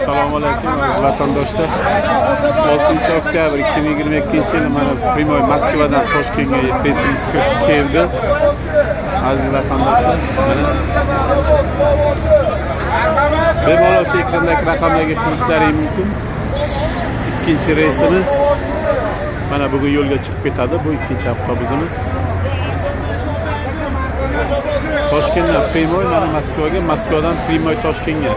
assalomu alaykum vatandoshlar. 6 oktyabr 2022 yil mana прямой moskvadan toshkentga reysimiz keldi. Aziz vatandoshlar bemalol shu ekrandagi raqamlarga kirishlaring mumkin. Ikkinchi reysimiz mana bugun yo'lga chiqib ketadi bu ikkinchi avtobusimiz. Toshkentdan primoy mana moskvaga moskvadan primoy toshkentga.